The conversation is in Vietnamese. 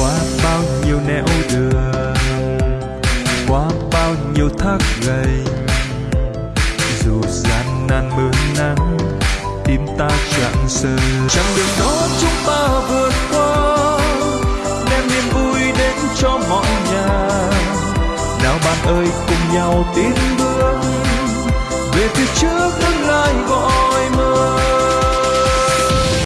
qua bao nhiêu nẻo đường qua bao nhiêu thác gầy, dù gian nan mưa nắng tim ta chẳng sờ chặng đường đó chúng ta vượt qua đem niềm vui đến cho mọi nhà. Nào bạn ơi cùng nhau tiến bước về phía trước tương lai gọi